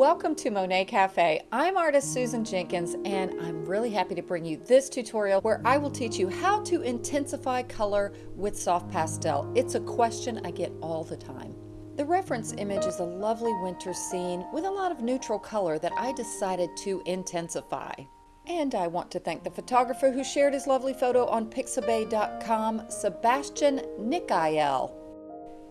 Welcome to Monet Cafe. I'm artist Susan Jenkins and I'm really happy to bring you this tutorial where I will teach you how to intensify color with soft pastel. It's a question I get all the time. The reference image is a lovely winter scene with a lot of neutral color that I decided to intensify. And I want to thank the photographer who shared his lovely photo on pixabay.com, Sebastian Nicael.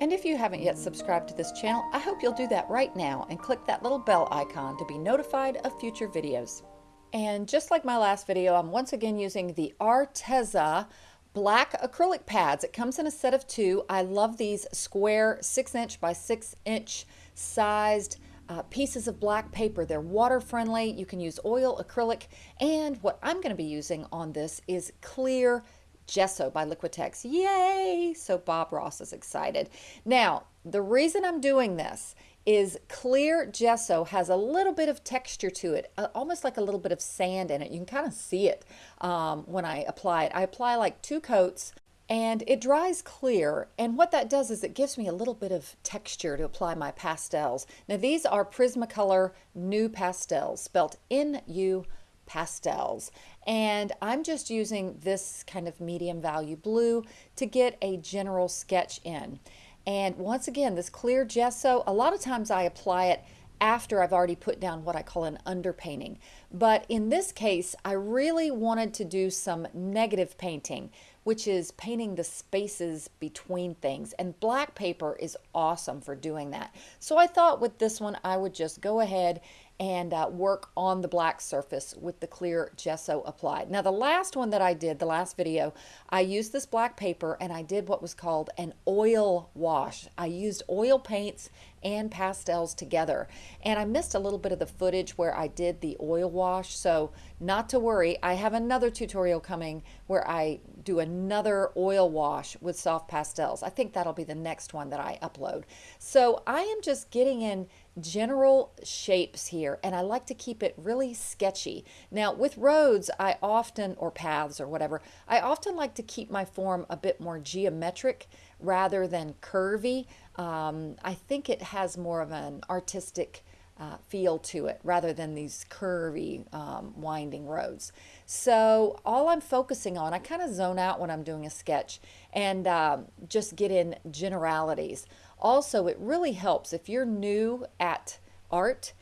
And if you haven't yet subscribed to this channel, I hope you'll do that right now and click that little bell icon to be notified of future videos. And just like my last video, I'm once again using the Arteza black acrylic pads. It comes in a set of two. I love these square six inch by six inch sized uh, pieces of black paper. They're water friendly. You can use oil, acrylic, and what I'm going to be using on this is clear Gesso by Liquitex. Yay! So Bob Ross is excited. Now, the reason I'm doing this is clear gesso has a little bit of texture to it, almost like a little bit of sand in it. You can kind of see it um, when I apply it. I apply like two coats and it dries clear and what that does is it gives me a little bit of texture to apply my pastels. Now these are Prismacolor NuPastels, spelled N-U pastels. And I'm just using this kind of medium value blue to get a general sketch in. And once again, this clear gesso, a lot of times I apply it after I've already put down what I call an underpainting. But in this case, I really wanted to do some negative painting, which is painting the spaces between things. And black paper is awesome for doing that. So I thought with this one, I would just go ahead and uh, work on the black surface with the clear gesso applied. Now the last one that I did, the last video, I used this black paper and I did what was called an oil wash. I used oil paints and pastels together and I missed a little bit of the footage where I did the oil wash so not to worry I have another tutorial coming where I do another oil wash with soft pastels. I think that'll be the next one that I upload. So I am just getting in general shapes here and I like to keep it really sketchy. Now with roads I often, or paths or whatever, I often like to keep my form a bit more geometric rather than curvy. Um, I think it has more of an artistic uh, feel to it rather than these curvy um, winding roads. So all I'm focusing on, I kind of zone out when I'm doing a sketch and uh, just get in generalities. Also, it really helps if you're new at art,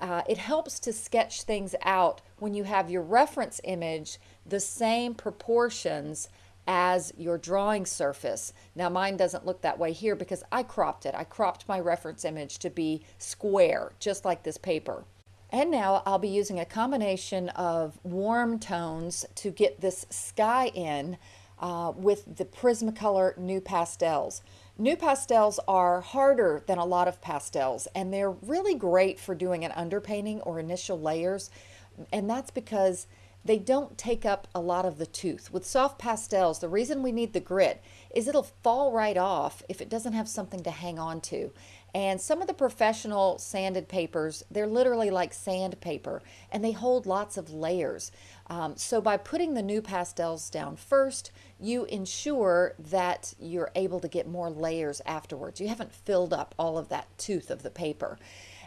uh, it helps to sketch things out when you have your reference image the same proportions as your drawing surface. Now mine doesn't look that way here because I cropped it. I cropped my reference image to be square, just like this paper. And now I'll be using a combination of warm tones to get this sky in uh, with the Prismacolor NuPastels. pastels are harder than a lot of pastels and they're really great for doing an underpainting or initial layers and that's because they don't take up a lot of the tooth. With soft pastels, the reason we need the grit is it'll fall right off if it doesn't have something to hang on to. And some of the professional sanded papers, they're literally like sandpaper and they hold lots of layers. Um, so by putting the NuPastels down first, you ensure that you're able to get more layers afterwards. You haven't filled up all of that tooth of the paper.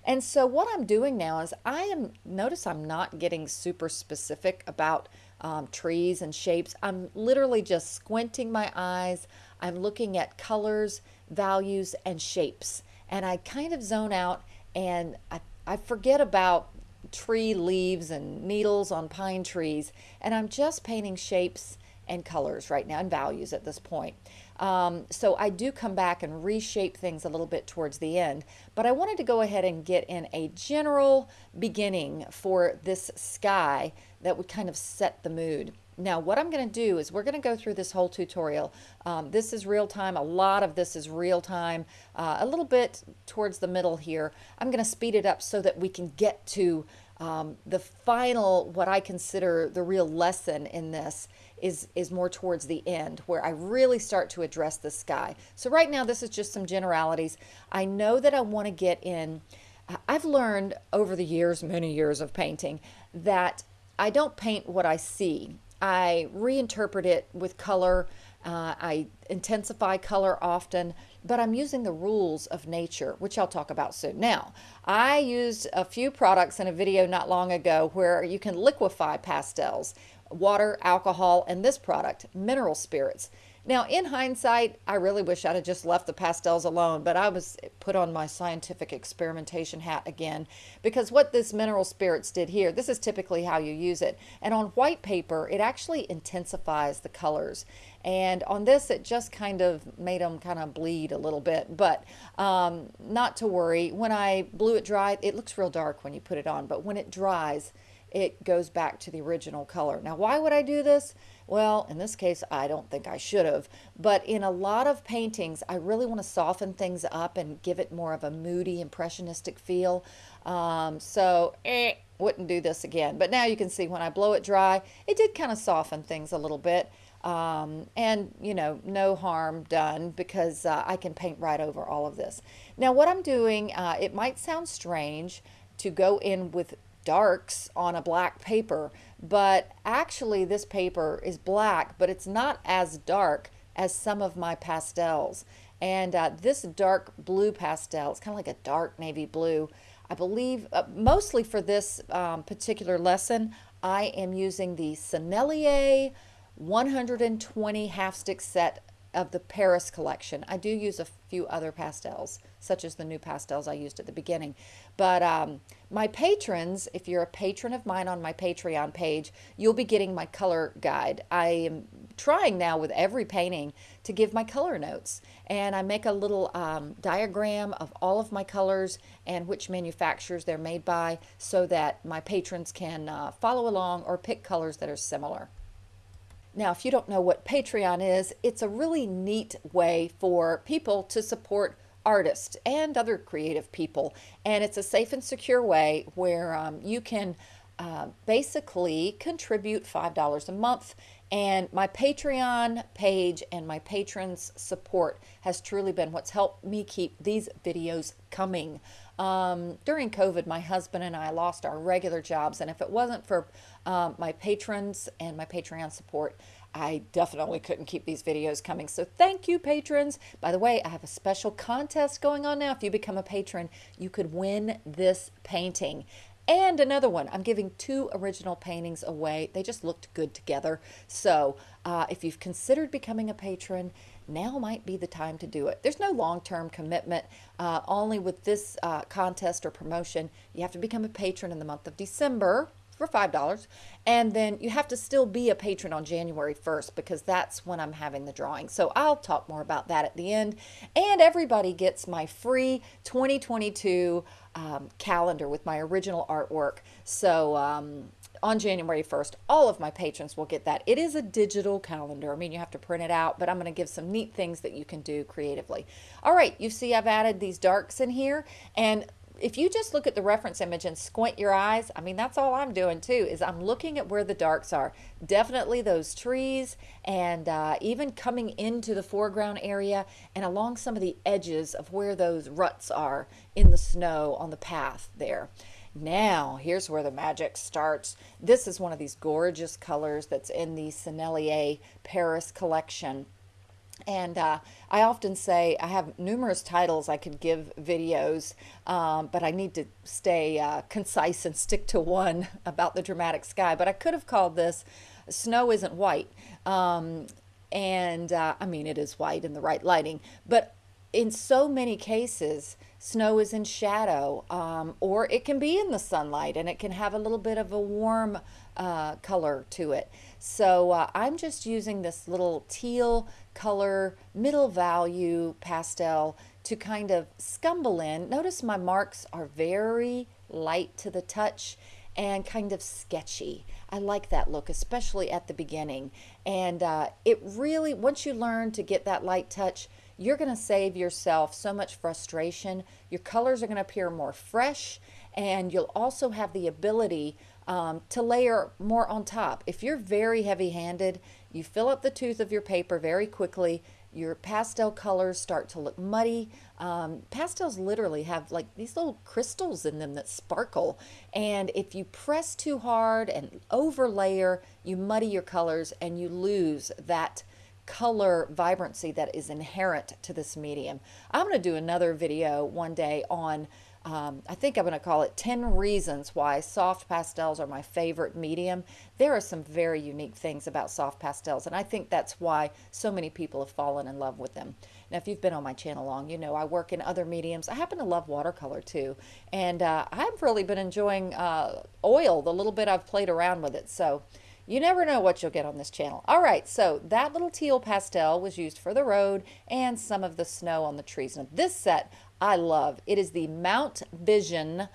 And so what I'm doing now is I am, notice I'm not getting super specific about um, trees and shapes. I'm literally just squinting my eyes. I'm looking at colors, values, and shapes and I kind of zone out and I, I forget about tree leaves and needles on pine trees and I'm just painting shapes and colors right now and values at this point. Um, so I do come back and reshape things a little bit towards the end, but I wanted to go ahead and get in a general beginning for this sky that would kind of set the mood. Now what I'm going to do is we're going to go through this whole tutorial. Um, this is real time. A lot of this is real time. Uh, a little bit towards the middle here. I'm going to speed it up so that we can get to um, the final, what I consider the real lesson in this is, is more towards the end where I really start to address the sky. So right now this is just some generalities. I know that I want to get in, I've learned over the years, many years of painting, that I don't paint what I see. I reinterpret it with color. Uh, I intensify color often. but I'm using the rules of nature, which I'll talk about soon. Now, I used a few products in a video not long ago where you can liquefy pastels, water, alcohol, and this product, mineral spirits. Now, in hindsight, I really wish I'd have just left the pastels alone, but I was put on my scientific experimentation hat again because what this mineral spirits did here, this is typically how you use it. And on white paper, it actually intensifies the colors. And on this, it just kind of made them kind of bleed a little bit, but um, not to worry. When I blew it dry, it looks real dark when you put it on, but when it dries, it goes back to the original color. Now, why would I do this? Well, in this case, I don't think I should have, but in a lot of paintings, I really want to soften things up and give it more of a moody, impressionistic feel. Um, so, eh, wouldn't do this again. But now you can see when I blow it dry, it did kind of soften things a little bit. Um, and you know no harm done because uh, I can paint right over all of this now what I'm doing uh, it might sound strange to go in with darks on a black paper, but actually this paper is black, but it's not as dark as some of my pastels. And uh, this dark blue pastel, it's kind of like a dark navy blue. I believe, uh, mostly for this um, particular lesson, I am using the Sennelier 120 half stick set of the Paris collection. I do use a few other pastels, such as the NuPastels I used at the beginning. But um, my patrons, if you're a patron of mine on my Patreon page, you'll be getting my color guide. I am trying now with every painting to give my color notes. And I make a little um, diagram of all of my colors and which manufacturers they're made by so that my patrons can uh, follow along or pick colors that are similar. Now, if you don't know what Patreon is, it's a really neat way for people to support artists and other creative people. And it's a safe and secure way where um, you can uh, basically contribute $5 a month. And my Patreon page and my patrons' support has truly been what's helped me keep these videos coming. Um, during COVID, my husband and I lost our regular jobs, and if it wasn't for um, my patrons and my Patreon support, I definitely couldn't keep these videos coming. So thank you, patrons. By the way, I have a special contest going on now. If you become a patron, you could win this painting. And another one, I'm giving two original paintings away. They just looked good together. So uh, if you've considered becoming a patron, now might be the time to do it. There's no long-term commitment. Uh, only with this uh, contest or promotion, you have to become a patron in the month of December for $5. And then you have to still be a patron on January 1st because that's when I'm having the drawing. So I'll talk more about that at the end. And everybody gets my free 2022 um, calendar with my original artwork. So um, on January 1st, all of my patrons will get that. It is a digital calendar. I mean, you have to print it out, but I'm going to give some neat things that you can do creatively. All right, you see I've added these darks in here, and if you just look at the reference image and squint your eyes, I mean, that's all I'm doing too, is I'm looking at where the darks are. Definitely those trees and uh, even coming into the foreground area and along some of the edges of where those ruts are in the snow on the path there. Now, here's where the magic starts. This is one of these gorgeous colors that's in the Sennelier Paris collection. And uh, I often say I have numerous titles I could give videos, um, but I need to stay uh, concise and stick to one about the dramatic sky. But I could have called this Snow Isn't White. Um, and uh, I mean, it is white in the right lighting, but in so many cases, snow is in shadow, um, or it can be in the sunlight and it can have a little bit of a warm uh, color to it. So uh, I'm just using this little teal color, middle value pastel to kind of scumble in. Notice my marks are very light to the touch and kind of sketchy. I like that look, especially at the beginning. And uh, it really, once you learn to get that light touch, you're going to save yourself so much frustration. Your colors are going to appear more fresh and you'll also have the ability um, to layer more on top. If you're very heavy handed, you fill up the tooth of your paper very quickly, your pastel colors start to look muddy. Um, pastels literally have like these little crystals in them that sparkle. And if you press too hard and over layer, you muddy your colors and you lose that color vibrancy that is inherent to this medium. I'm going to do another video one day on um, I think I'm going to call it 10 reasons why soft pastels are my favorite medium. There are some very unique things about soft pastels, and I think that's why so many people have fallen in love with them. Now, if you've been on my channel long, you know I work in other mediums. I happen to love watercolor too, and uh, I've really been enjoying uh, oil, the little bit I've played around with it. So you never know what you'll get on this channel. All right, so that little teal pastel was used for the road and some of the snow on the trees. Now this set I love. It is the Mount Vision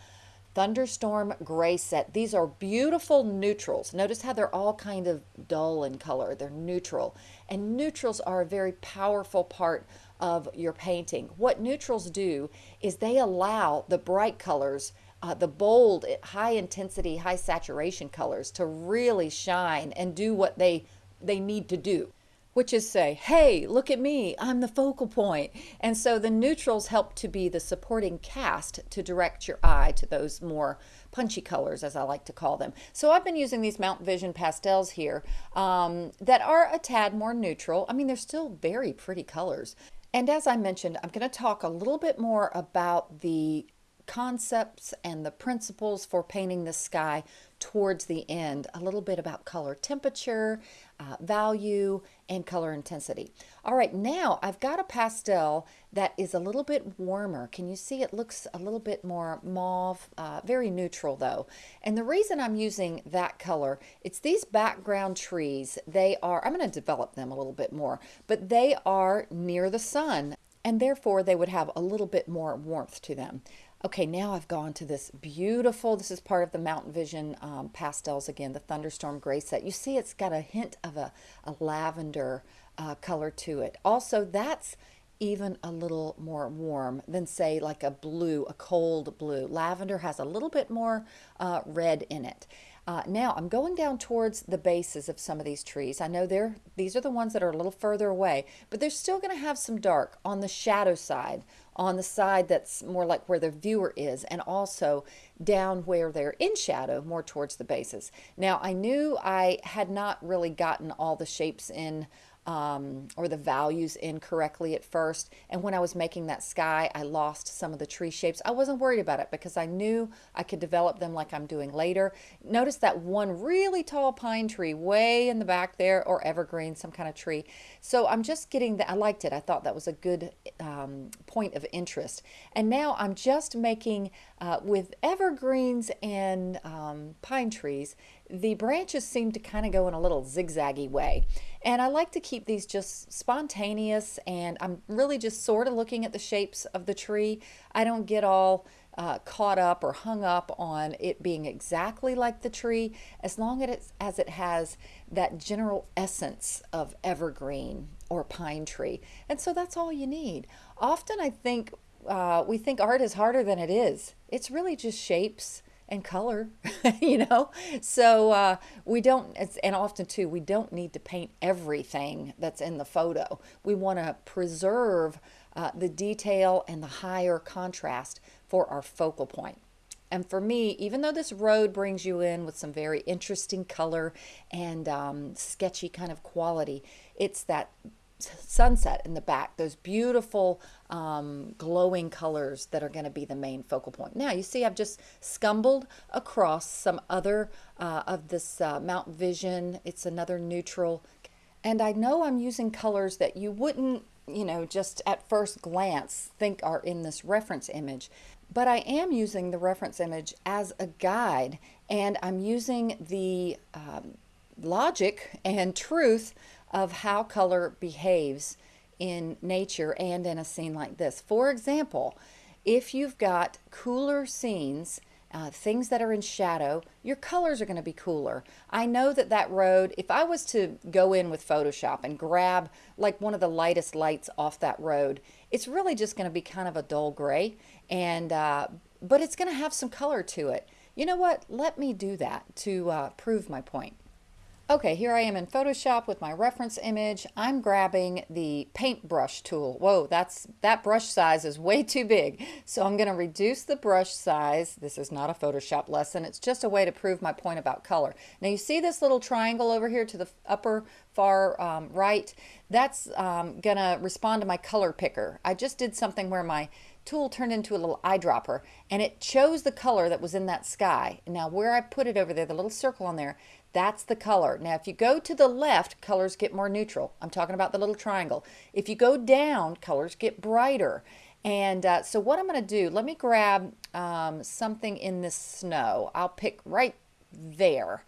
Thunderstorm Gray set. These are beautiful neutrals. Notice how they're all kind of dull in color. They're neutral. And neutrals are a very powerful part of your painting. What neutrals do is they allow the bright colors uh, the bold, high intensity, high saturation colors to really shine and do what they they need to do which is say, hey, look at me, I'm the focal point. And so the neutrals help to be the supporting cast to direct your eye to those more punchy colors, as I like to call them. So I've been using these Mount Vision pastels here um, that are a tad more neutral. I mean, they're still very pretty colors. And as I mentioned, I'm going to talk a little bit more about the concepts and the principles for painting the sky towards the end a little bit about color temperature, uh, value, and color intensity. All right, now I've got a pastel that is a little bit warmer. Can you see it looks a little bit more mauve, uh, very neutral though. And the reason I'm using that color, it's these background trees. They are, I'm going to develop them a little bit more, but they are near the sun and therefore they would have a little bit more warmth to them. Okay, now I've gone to this beautiful, this is part of the Mountain Vision um, pastels again, the Thunderstorm Gray set. You see it's got a hint of a, a lavender uh, color to it. Also, that's even a little more warm than say like a blue, a cold blue. Lavender has a little bit more uh, red in it. Uh, now I'm going down towards the bases of some of these trees. I know they're these are the ones that are a little further away, but they're still going to have some dark on the shadow side, on the side that's more like where the viewer is, and also down where they're in shadow, more towards the bases. Now I knew I had not really gotten all the shapes in um, or the values incorrectly at first. And when I was making that sky, I lost some of the tree shapes. I wasn't worried about it because I knew I could develop them like I'm doing later. Notice that one really tall pine tree way in the back there or evergreen, some kind of tree. So I'm just getting that. I liked it. I thought that was a good um, point of interest. And now I'm just making uh, with evergreens and um, pine trees, the branches seem to kind of go in a little zigzaggy way. And I like to keep these just spontaneous and I'm really just sort of looking at the shapes of the tree. I don't get all uh, caught up or hung up on it being exactly like the tree as long as, as it has that general essence of evergreen or pine tree. And so that's all you need. Often I think uh, we think art is harder than it is. It's really just shapes and color, you know? So uh, we don't, and often too, we don't need to paint everything that's in the photo. We want to preserve uh, the detail and the higher contrast for our focal point. And for me, even though this road brings you in with some very interesting color and um, sketchy kind of quality, it's that sunset in the back, those beautiful um, glowing colors that are going to be the main focal point. Now you see I've just scumbled across some other uh, of this uh, Mount Vision. It's another neutral. And I know I'm using colors that you wouldn't, you know, just at first glance think are in this reference image. But I am using the reference image as a guide and I'm using the um, logic and truth of how color behaves in nature and in a scene like this. For example, if you've got cooler scenes, uh, things that are in shadow, your colors are going to be cooler. I know that that road, if I was to go in with Photoshop and grab like one of the lightest lights off that road, it's really just going to be kind of a dull gray, and uh, but it's going to have some color to it. You know what? Let me do that to uh, prove my point. Okay, here I am in Photoshop with my reference image. I'm grabbing the paintbrush tool. Whoa, that's that brush size is way too big. So I'm going to reduce the brush size. This is not a Photoshop lesson. It's just a way to prove my point about color. Now you see this little triangle over here to the upper far um, right? That's um, going to respond to my color picker. I just did something where my tool turned into a little eyedropper and it chose the color that was in that sky. Now where I put it over there, the little circle on there, that's the color. Now if you go to the left, colors get more neutral. I'm talking about the little triangle. If you go down, colors get brighter. And uh, so what I'm going to do, let me grab um, something in this snow. I'll pick right there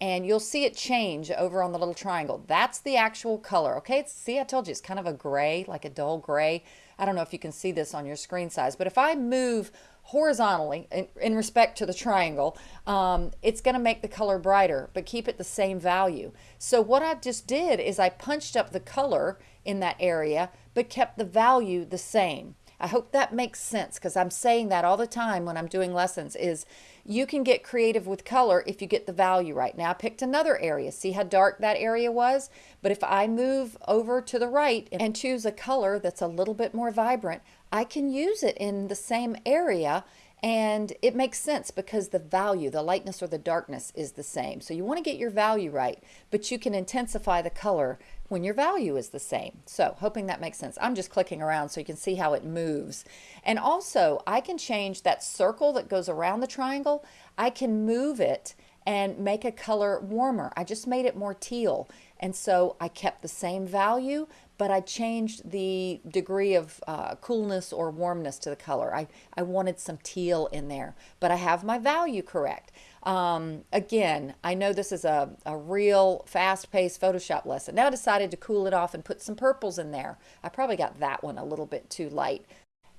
and you'll see it change over on the little triangle. That's the actual color, okay? See, I told you, it's kind of a gray, like a dull gray. I don't know if you can see this on your screen size, but if I move horizontally in, in respect to the triangle, um, it's going to make the color brighter, but keep it the same value. So what I just did is I punched up the color in that area, but kept the value the same. I hope that makes sense because I'm saying that all the time when I'm doing lessons is you can get creative with color if you get the value right. Now I picked another area. See how dark that area was? But if I move over to the right and choose a color that's a little bit more vibrant, I can use it in the same area and it makes sense because the value, the lightness or the darkness is the same. So you want to get your value right, but you can intensify the color when your value is the same. So hoping that makes sense. I'm just clicking around so you can see how it moves. And also I can change that circle that goes around the triangle. I can move it and make a color warmer. I just made it more teal. And so I kept the same value, but I changed the degree of uh, coolness or warmness to the color. I, I wanted some teal in there, but I have my value correct. Um, again, I know this is a, a real fast-paced Photoshop lesson. Now I decided to cool it off and put some purples in there. I probably got that one a little bit too light.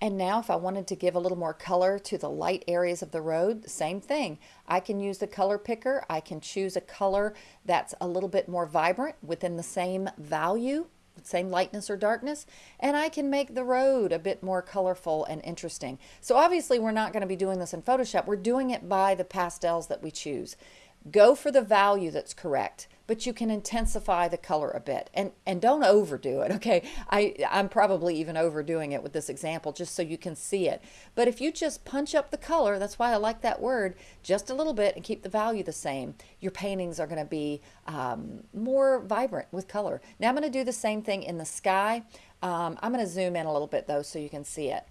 And now if I wanted to give a little more color to the light areas of the road, same thing. I can use the color picker. I can choose a color that's a little bit more vibrant within the same value same lightness or darkness, and I can make the road a bit more colorful and interesting. So obviously we're not going to be doing this in Photoshop. We're doing it by the pastels that we choose. Go for the value that's correct but you can intensify the color a bit. And and don't overdo it okay? I I'm probably even overdoing it with this example just so you can see it. But if you just punch up the color that's why I like that word just a little bit and keep the value the same your paintings are going to be um, more vibrant with color. Now I'm going to do the same thing in the sky. Um, I'm going to zoom in a little bit though so you can see it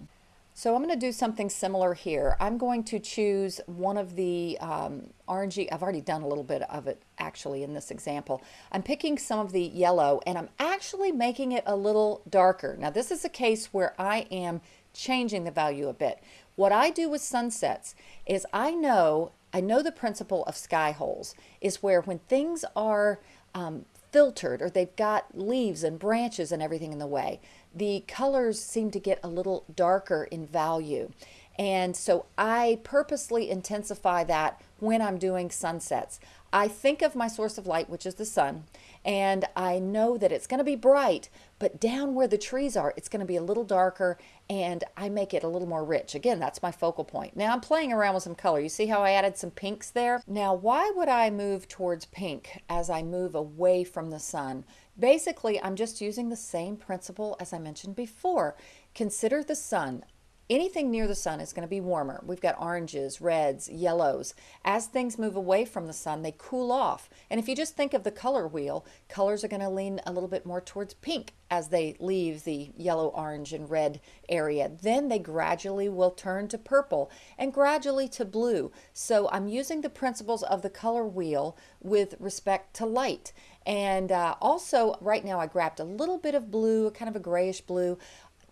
so I'm going to do something similar here. I'm going to choose one of the um, orangey, I've already done a little bit of it actually in this example. I'm picking some of the yellow and I'm actually making it a little darker. Now this is a case where I am changing the value a bit. What I do with sunsets is I know, I know the principle of sky holes is where when things are um, filtered or they've got leaves and branches and everything in the way, the colors seem to get a little darker in value. And so I purposely intensify that when I'm doing sunsets. I think of my source of light, which is the sun, and I know that it's going to be bright, but down where the trees are, it's going to be a little darker, and I make it a little more rich. Again, that's my focal point. Now I'm playing around with some color. You see how I added some pinks there? Now, why would I move towards pink as I move away from the sun? Basically, I'm just using the same principle as I mentioned before. Consider the sun anything near the sun is going to be warmer. We've got oranges, reds, yellows. As things move away from the sun, they cool off. And if you just think of the color wheel, colors are going to lean a little bit more towards pink as they leave the yellow, orange, and red area. Then they gradually will turn to purple and gradually to blue. So I'm using the principles of the color wheel with respect to light. And uh, also right now I grabbed a little bit of blue, kind of a grayish blue.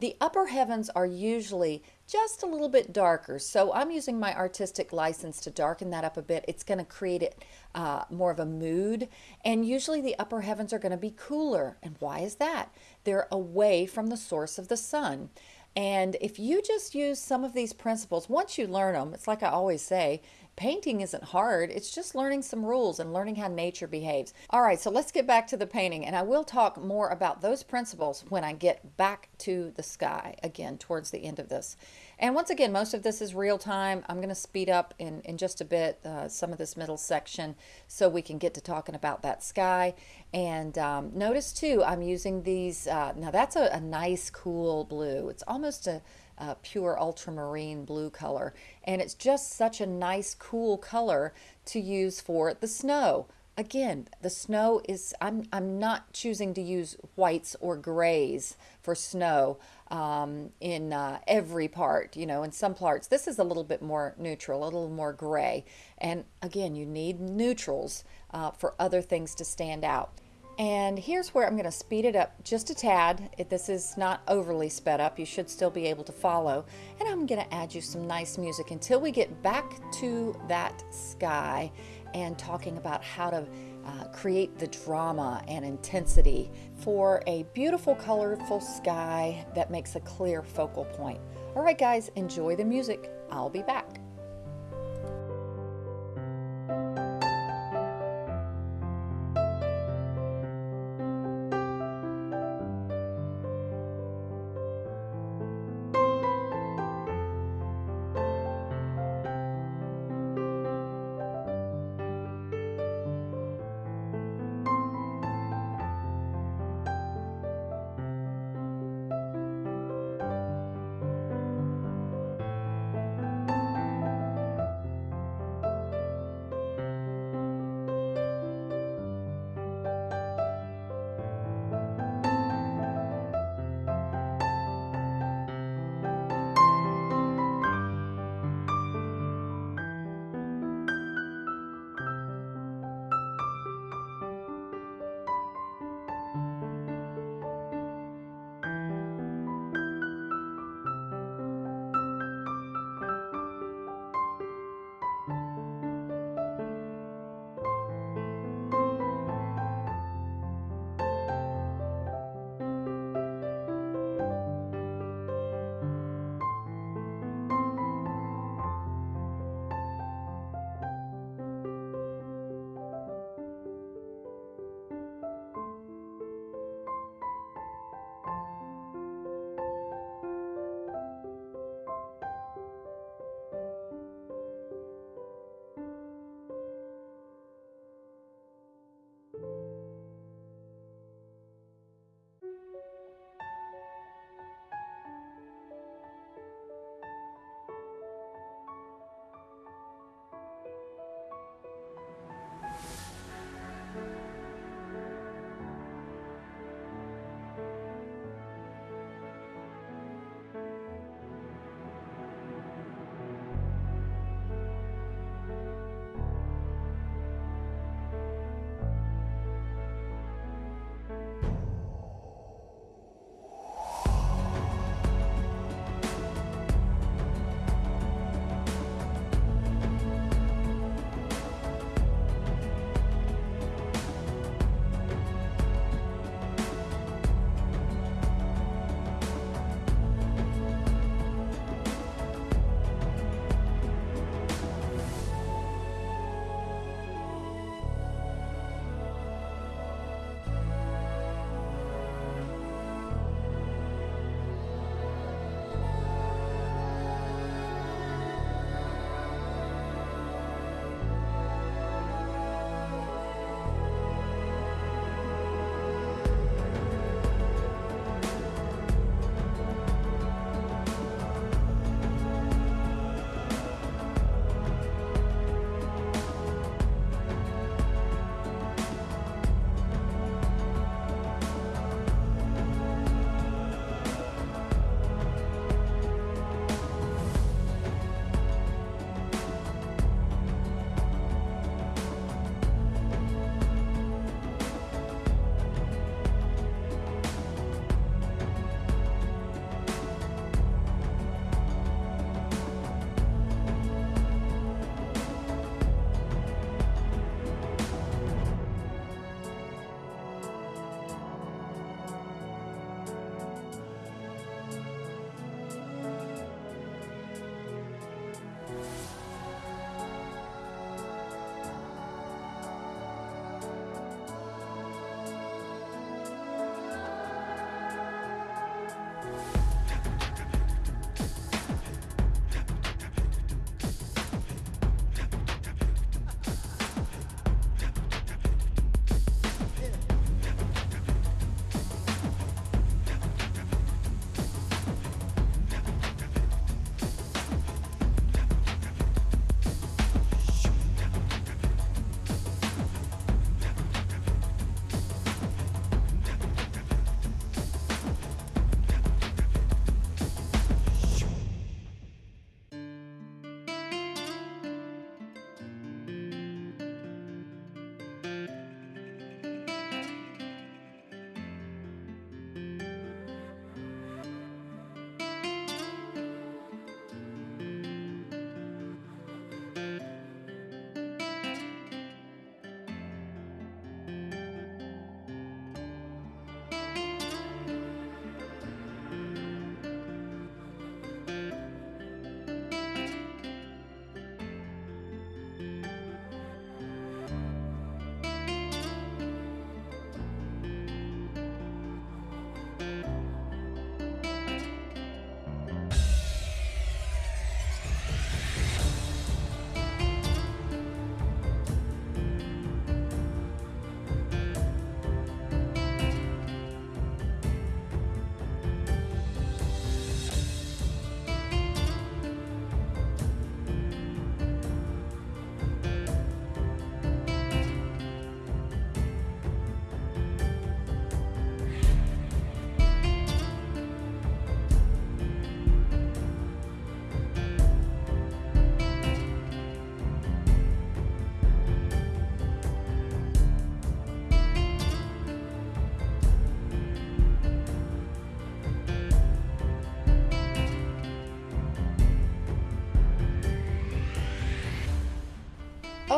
The upper heavens are usually just a little bit darker, so I'm using my artistic license to darken that up a bit. It's going to create it uh, more of a mood, and usually the upper heavens are going to be cooler. And why is that? They're away from the source of the sun. And if you just use some of these principles, once you learn them, it's like I always say, painting isn't hard. It's just learning some rules and learning how nature behaves. All right, so let's get back to the painting and I will talk more about those principles when I get back to the sky again towards the end of this. And once again, most of this is real time. I'm going to speed up in, in just a bit uh, some of this middle section so we can get to talking about that sky. And um, notice too, I'm using these, uh, now that's a, a nice cool blue. It's almost a uh, pure ultramarine blue color. And it's just such a nice, cool color to use for the snow. Again, the snow is, I'm, I'm not choosing to use whites or grays for snow um, in uh, every part, you know, in some parts. This is a little bit more neutral, a little more gray. And again, you need neutrals uh, for other things to stand out. And here's where I'm going to speed it up just a tad. If this is not overly sped up. You should still be able to follow. And I'm going to add you some nice music until we get back to that sky and talking about how to uh, create the drama and intensity for a beautiful, colorful sky that makes a clear focal point. All right, guys, enjoy the music. I'll be back.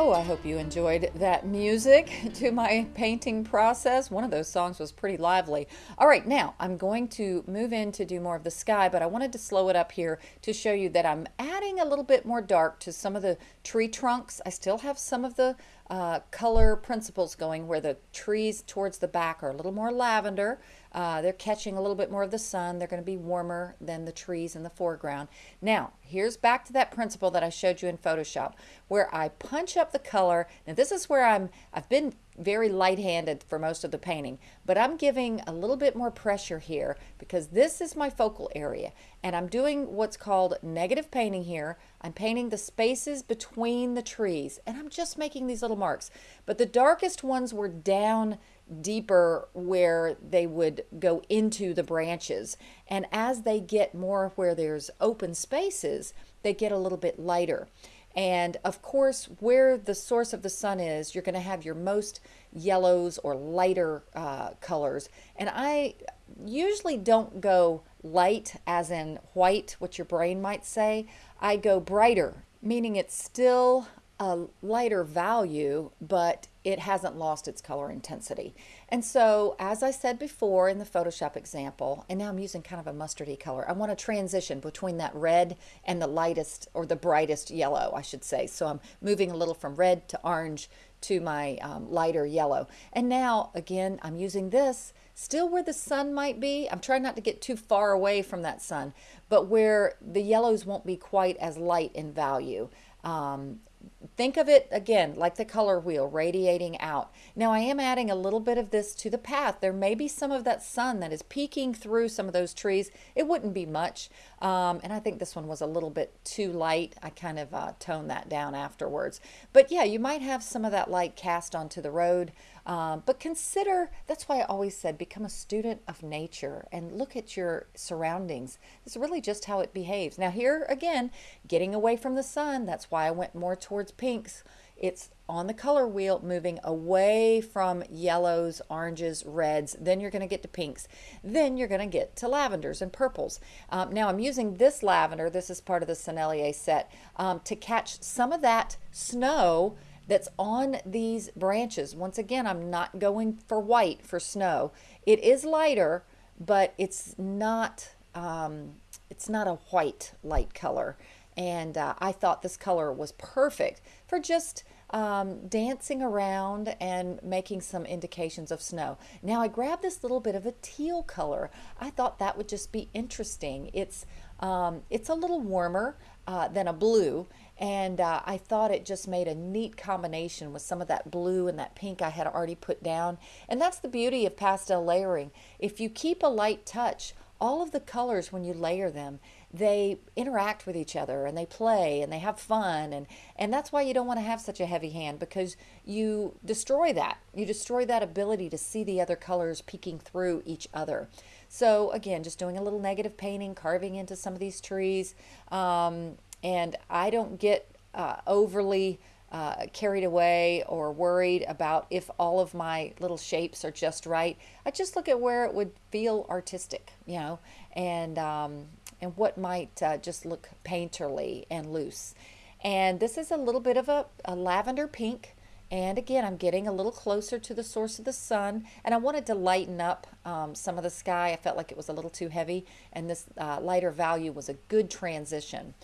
Oh, I hope you enjoyed that music to my painting process. One of those songs was pretty lively. All right, now I'm going to move in to do more of the sky, but I wanted to slow it up here to show you that I'm adding a little bit more dark to some of the tree trunks. I still have some of the uh, color principles going where the trees towards the back are a little more lavender. Uh, they're catching a little bit more of the sun. They're going to be warmer than the trees in the foreground. Now, here's back to that principle that I showed you in Photoshop where I punch up the color. Now, this is where I'm, I've been very light-handed for most of the painting, but I'm giving a little bit more pressure here because this is my focal area and I'm doing what's called negative painting here. I'm painting the spaces between the trees and I'm just making these little marks, but the darkest ones were down deeper where they would go into the branches. And as they get more where there's open spaces, they get a little bit lighter. And of course, where the source of the sun is, you're going to have your most yellows or lighter uh, colors. And I usually don't go light as in white, what your brain might say. I go brighter, meaning it's still a lighter value, but it hasn't lost its color intensity. And so, as I said before in the Photoshop example, and now I'm using kind of a mustardy color, I want to transition between that red and the lightest or the brightest yellow, I should say. So I'm moving a little from red to orange to my um, lighter yellow. And now, again, I'm using this still where the sun might be. I'm trying not to get too far away from that sun, but where the yellows won't be quite as light in value. Um, think of it again like the color wheel radiating out. Now I am adding a little bit of this to the path. There may be some of that sun that is peeking through some of those trees. It wouldn't be much. Um, and I think this one was a little bit too light. I kind of uh, toned that down afterwards. But yeah, you might have some of that light cast onto the road. Um, but consider, that's why I always said, become a student of nature and look at your surroundings. It's really just how it behaves. Now here again, getting away from the sun, that's why I went more towards pinks. It's on the color wheel moving away from yellows, oranges, reds. Then you're going to get to pinks. Then you're going to get to lavenders and purples. Um, now I'm using this lavender, this is part of the Sennelier set, um, to catch some of that snow that's on these branches. Once again, I'm not going for white for snow. It is lighter, but it's not, um, it's not a white light color. And uh, I thought this color was perfect for just um, dancing around and making some indications of snow. Now I grabbed this little bit of a teal color. I thought that would just be interesting. It's, um, it's a little warmer uh, than a blue and uh, I thought it just made a neat combination with some of that blue and that pink I had already put down. And that's the beauty of pastel layering. If you keep a light touch, all of the colors when you layer them, they interact with each other and they play and they have fun and and that's why you don't want to have such a heavy hand because you destroy that you destroy that ability to see the other colors peeking through each other so again just doing a little negative painting carving into some of these trees um, and I don't get uh, overly uh, carried away or worried about if all of my little shapes are just right. I just look at where it would feel artistic, you know, and um, and what might uh, just look painterly and loose. And this is a little bit of a, a lavender pink. And again, I'm getting a little closer to the source of the sun, and I wanted to lighten up um, some of the sky. I felt like it was a little too heavy, and this uh, lighter value was a good transition.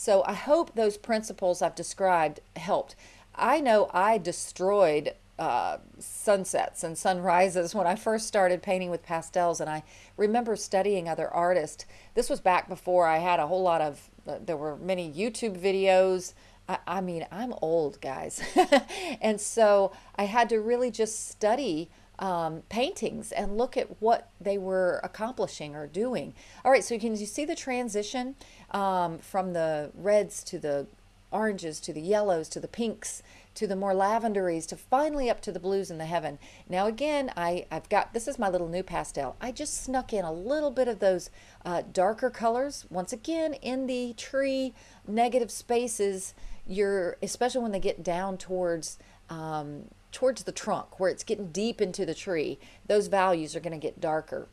So I hope those principles I've described helped. I know I destroyed uh, sunsets and sunrises when I first started painting with pastels, and I remember studying other artists. This was back before I had a whole lot of, uh, there were many YouTube videos. I, I mean, I'm old, guys. and so I had to really just study um, paintings and look at what they were accomplishing or doing. All right, so can you see the transition um, from the reds to the oranges to the yellows to the pinks to the more lavenderies to finally up to the blues in the heaven. Now again, I, I've got, this is my little NuPastel. I just snuck in a little bit of those uh, darker colors. Once again, in the tree negative spaces, you're, especially when they get down towards um, towards the trunk where it's getting deep into the tree, those values are going to get darker.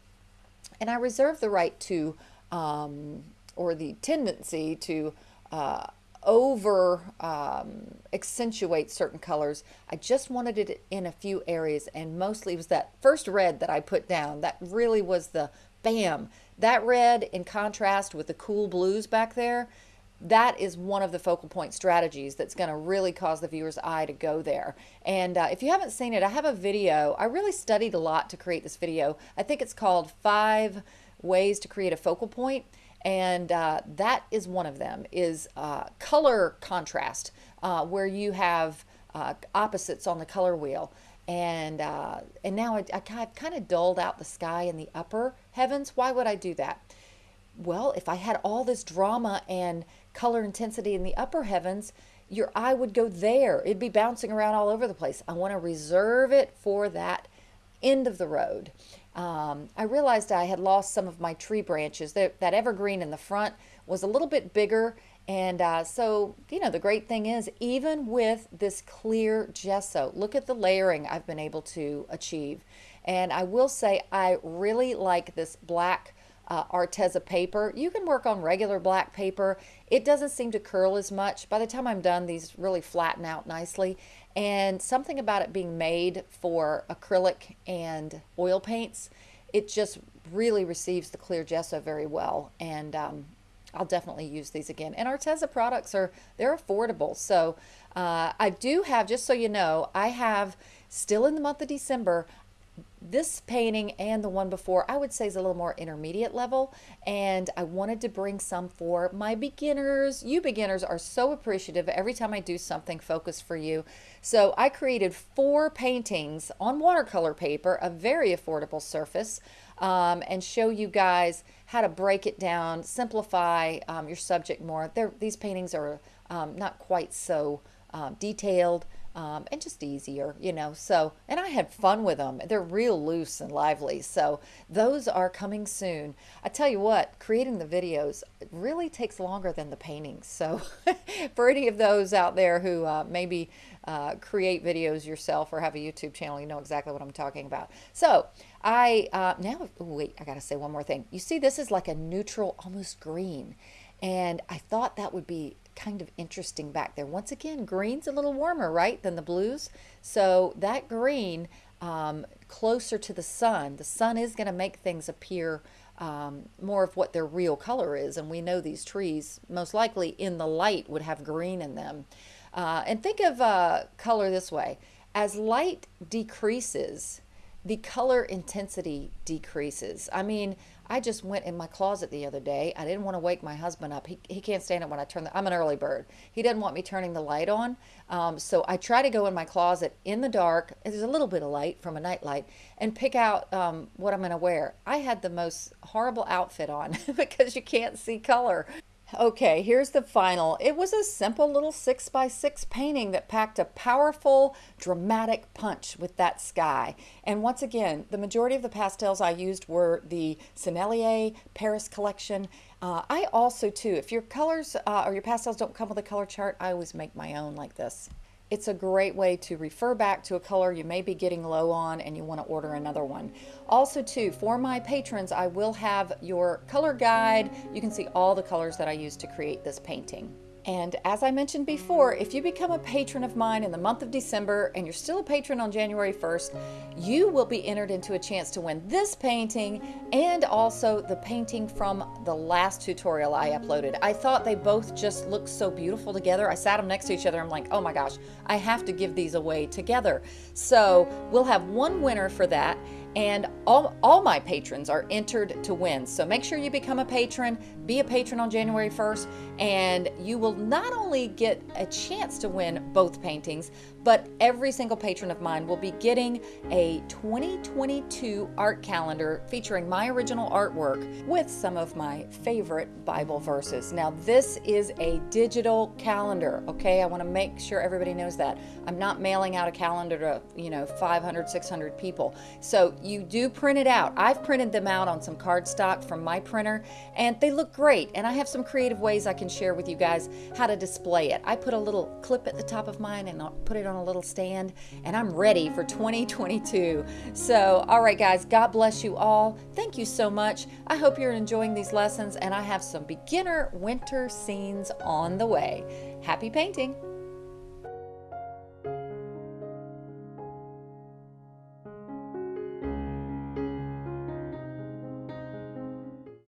And I reserve the right to, um, or the tendency to uh, over um, accentuate certain colors. I just wanted it in a few areas, and mostly was that first red that I put down. That really was the bam. That red in contrast with the cool blues back there, that is one of the focal point strategies that's going to really cause the viewer's eye to go there. And uh, if you haven't seen it, I have a video. I really studied a lot to create this video. I think it's called Five Ways to Create a Focal Point. And uh, that is one of them is uh, color contrast uh, where you have uh, opposites on the color wheel and uh, and now I, I kind of dulled out the sky in the upper heavens why would I do that well if I had all this drama and color intensity in the upper heavens your eye would go there it'd be bouncing around all over the place I want to reserve it for that end of the road um, I realized I had lost some of my tree branches. That, that evergreen in the front was a little bit bigger. And uh, so, you know, the great thing is, even with this clear gesso, look at the layering I've been able to achieve. And I will say, I really like this black uh, Arteza paper. You can work on regular black paper. It doesn't seem to curl as much. By the time I'm done, these really flatten out nicely. And something about it being made for acrylic and oil paints, it just really receives the clear gesso very well. And um, I'll definitely use these again. And Arteza products are, they're affordable. So uh, I do have, just so you know, I have still in the month of December, this painting and the one before I would say is a little more intermediate level and I wanted to bring some for my beginners. You beginners are so appreciative every time I do something focused for you. So I created four paintings on watercolor paper, a very affordable surface um, and show you guys how to break it down, simplify um, your subject more. They're, these paintings are um, not quite so um, detailed um, and just easier, you know. So, and I had fun with them. They're real loose and lively. So, those are coming soon. I tell you what, creating the videos really takes longer than the paintings. So, for any of those out there who uh, maybe uh, create videos yourself or have a YouTube channel, you know exactly what I'm talking about. So, I uh, now, wait, I got to say one more thing. You see, this is like a neutral, almost green. And I thought that would be kind of interesting back there. Once again, green's a little warmer, right, than the blues. So that green um, closer to the sun, the sun is going to make things appear um, more of what their real color is. And we know these trees, most likely in the light, would have green in them. Uh, and think of uh, color this way. As light decreases, the color intensity decreases. I mean, I just went in my closet the other day. I didn't want to wake my husband up. He, he can't stand it when I turn the, I'm an early bird. He doesn't want me turning the light on. Um, so I try to go in my closet in the dark. There's a little bit of light from a night light and pick out um, what I'm going to wear. I had the most horrible outfit on because you can't see color. Okay, here's the final. It was a simple little six by six painting that packed a powerful, dramatic punch with that sky. And once again, the majority of the pastels I used were the Sennelier Paris collection. Uh, I also too, if your colors uh, or your pastels don't come with a color chart, I always make my own like this it's a great way to refer back to a color you may be getting low on and you want to order another one. Also too, for my patrons, I will have your color guide. You can see all the colors that I use to create this painting. And as I mentioned before, if you become a patron of mine in the month of December and you're still a patron on January 1st, you will be entered into a chance to win this painting and also the painting from the last tutorial I uploaded. I thought they both just looked so beautiful together. I sat them next to each other. I'm like, oh my gosh, I have to give these away together. So we'll have one winner for that and all, all my patrons are entered to win. So make sure you become a patron, be a patron on January 1st, and you will not only get a chance to win both paintings, but every single patron of mine will be getting a 2022 art calendar featuring my original artwork with some of my favorite Bible verses. Now, this is a digital calendar, okay? I want to make sure everybody knows that. I'm not mailing out a calendar to, you know, 500, 600 people. So you do print it out. I've printed them out on some cardstock from my printer, and they look great. And I have some creative ways I can share with you guys how to display it. I put a little clip at the top of mine and I'll put it on a little stand and I'm ready for 2022. So, all right, guys, God bless you all. Thank you so much. I hope you're enjoying these lessons and I have some beginner winter scenes on the way. Happy painting!